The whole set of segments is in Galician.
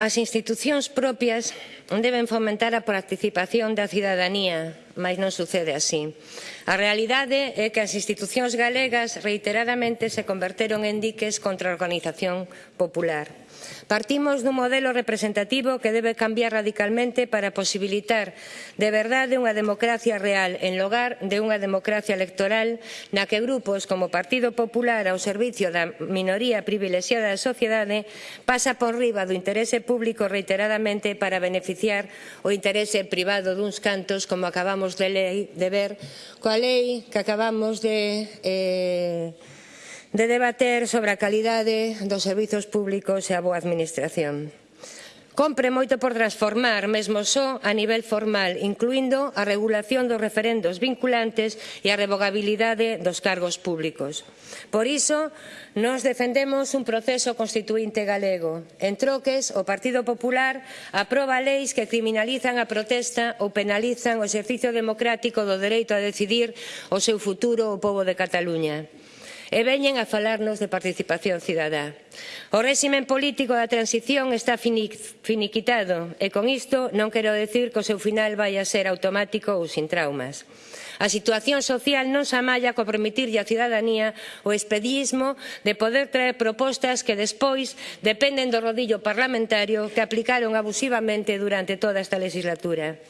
As institucións propias deben fomentar a participación da cidadanía mas non sucede así. A realidade é que as institucións galegas reiteradamente se converteron en diques contra a organización popular. Partimos dun modelo representativo que debe cambiar radicalmente para posibilitar de verdade unha democracia real en lugar de unha democracia electoral na que grupos como Partido Popular ao servicio da minoría privilexiada da sociedade pasa por riba do interese público reiteradamente para beneficiar o interese privado duns cantos como acabamos acabamos de, lei, de ver coa lei que acabamos de... Eh, de debater sobre a calidade dos servizos públicos e a boa administración. Compre moito por transformar, mesmo só a nivel formal, incluindo a regulación dos referendos vinculantes e a revogabilidade dos cargos públicos. Por iso, nos defendemos un proceso constituinte galego. En troques, o Partido Popular aproba leis que criminalizan a protesta ou penalizan o exercicio democrático do dereito a decidir o seu futuro o povo de Cataluña e veñen a falarnos de participación cidadá. O réximen político da transición está finiquitado e con isto non quero decir que o seu final vai a ser automático ou sin traumas. A situación social non se amalla co permitirlle á cidadanía o expedismo de poder traer propostas que despois dependen do rodillo parlamentario que aplicaron abusivamente durante toda esta legislatura.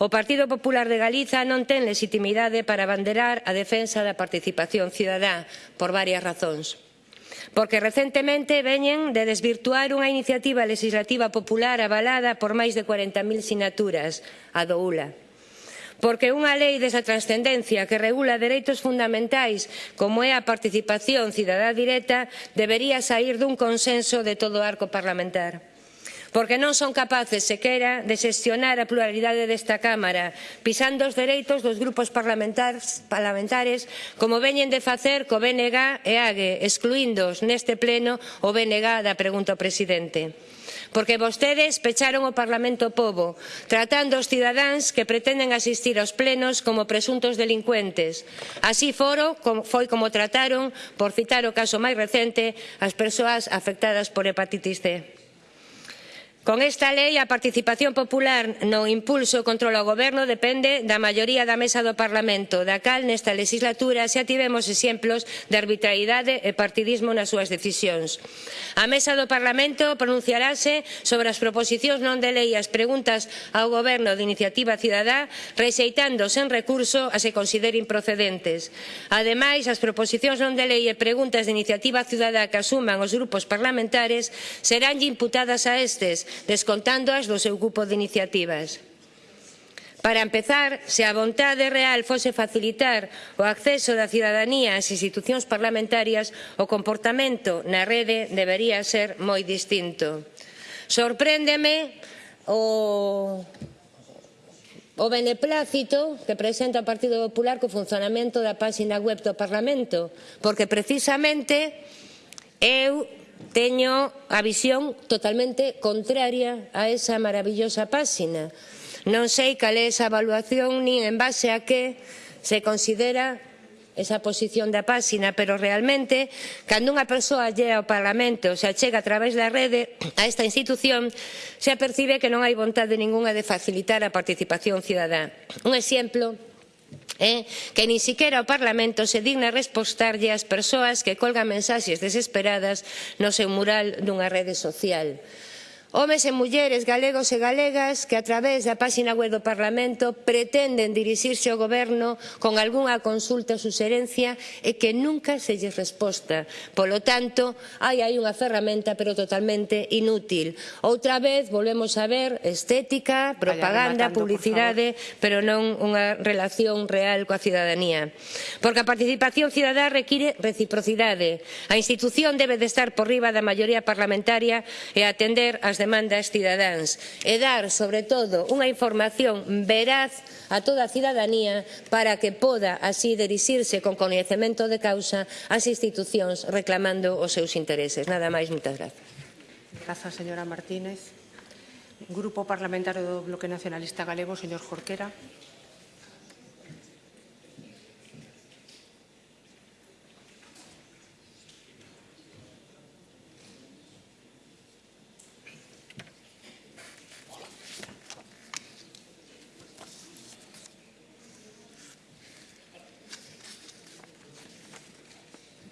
O Partido Popular de Galiza non ten legitimidade para banderar a defensa da participación cidadá por varias razóns porque recentemente veñen de desvirtuar unha iniciativa legislativa popular avalada por máis de 40.000 sinaturas, a do ULA. Porque unha lei desa transcendencia que regula dereitos fundamentais como é a participación cidadá directa debería saír dun consenso de todo o arco parlamentar porque non son capaces sequera de xestionar a pluralidade desta Cámara, pisando os dereitos dos grupos parlamentares, parlamentares como veñen de facer co BNG e AGE, excluíndoos neste pleno o BNG da pregunta ao presidente porque vostedes pecharon o Parlamento Pobo, tratando os cidadáns que pretenden asistir aos plenos como presuntos delincuentes. Así foro, foi como trataron, por citar o caso máis recente, as persoas afectadas por hepatitis C. Con esta lei, a participación popular no impulso control ao Goberno depende da maioría da mesa do Parlamento, da cal nesta legislatura xa tivemos exemplos de arbitrariedade e partidismo nas súas decisións. A mesa do Parlamento pronunciarase sobre as proposicións non de lei e as preguntas ao Goberno de iniciativa cidadá, rexeitando sen recurso as que consideren procedentes. Ademais, as proposicións non de lei e preguntas de iniciativa cidadá que asuman os grupos parlamentares serán imputadas a estes, descontándoas do seu grupo de iniciativas. Para empezar, se a vontade real fose facilitar o acceso da cidadanía ás institucións parlamentarias, o comportamento na rede debería ser moi distinto. Sorpréndeme o o beneplácito que presenta o Partido Popular co funcionamento da páxina web do Parlamento, porque precisamente eu teño a visión totalmente contraria a esa maravillosa páxina. Non sei cal é esa evaluación nin en base a que se considera esa posición da páxina, pero realmente cando unha persoa lle ao Parlamento se achega a través da rede a esta institución se apercibe que non hai vontade ningunha de facilitar a participación cidadá. Un exemplo eh, que nin siquiera o Parlamento se digna respostarlle ás persoas que colgan mensaxes desesperadas no seu mural dunha rede social. Homes e mulleres galegos e galegas que a través da páxina web do Parlamento pretenden dirixirse ao Goberno con algunha consulta ou suxerencia e que nunca se lles resposta. Polo tanto, hai aí unha ferramenta pero totalmente inútil. Outra vez volvemos a ver estética, propaganda, publicidade, pero non unha relación real coa cidadanía. Porque a participación cidadá require reciprocidade. A institución debe de estar por riba da maioría parlamentaria e atender as demandas cidadáns e dar, sobre todo, unha información veraz a toda a cidadanía para que poda así dirixirse con coñecemento de causa ás institucións reclamando os seus intereses. Nada máis, moitas grazas. Grazas, señora Martínez. Grupo Parlamentario do Bloque Nacionalista Galego, señor Jorquera.